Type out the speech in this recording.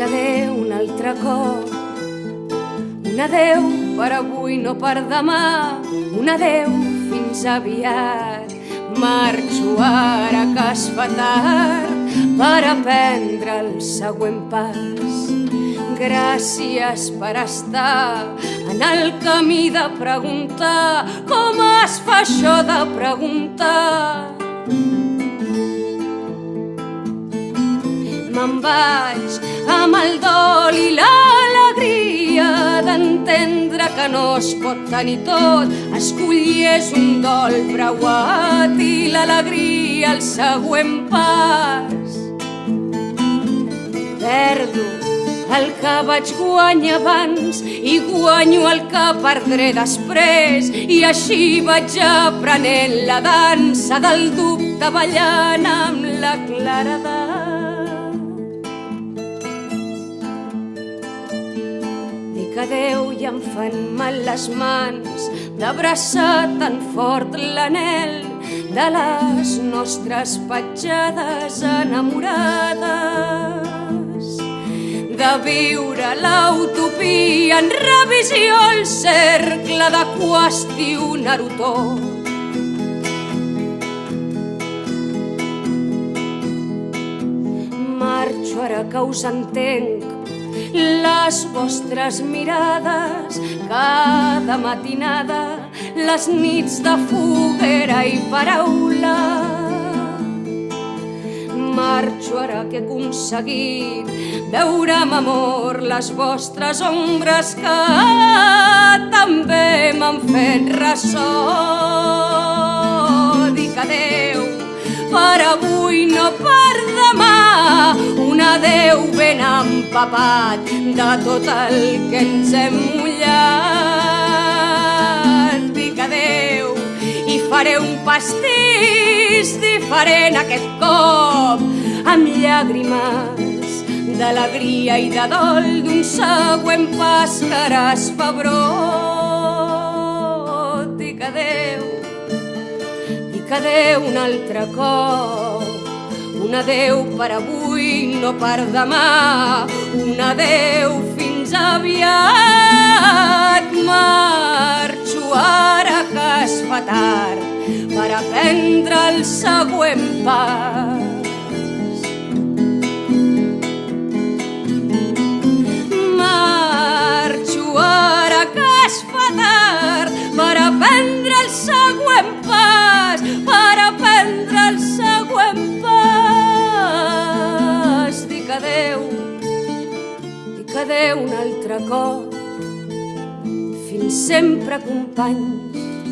Dic adeu un altre cop, un adeu per avui, no per demà, un adeu fins aviat. Marxo ara que es fa tard per aprendre el següent pas. Gràcies per estar en el camí de preguntar com es fa això de preguntar. Me'n vaig amb el dol i l'alegria d'entendre que no es pot tenir tot. Escollir és un dol preuat i l'alegria el següent pas. Perdo el que vaig guanyar abans i guanyo el que perdré després i així vaig aprenent la dansa del dubte ballant amb la claredat. Dic adeu i em fan mal les mans. D'abraçar tan fort l'anel de les nostres petjades enamorades. De viure l'utopia en revisió el cercle de qüestionar-ho tot. Marxo ara que us entenc les vostres mirades cada matinada, les nits de foguera i paraula. Marxo ara que he aconseguit veure amb amor les vostres ombres que també m'han fet ressò. Dic adeu per avui, no per demà, un adeu ben empapat de tot el que ens hem mullat. Dic adeu i faré un pastís diferent aquest cop, amb llàgrimes d'alegria i de dol d'un següent pas que ara es fa brot. Dic adeu, dic adeu un altre cop, un adeu per avui, no per demà, un adeu fins aviat. Marxo ara que es fa tard per aprendre el següent pas. Adeu un altre cop, fins sempre companys,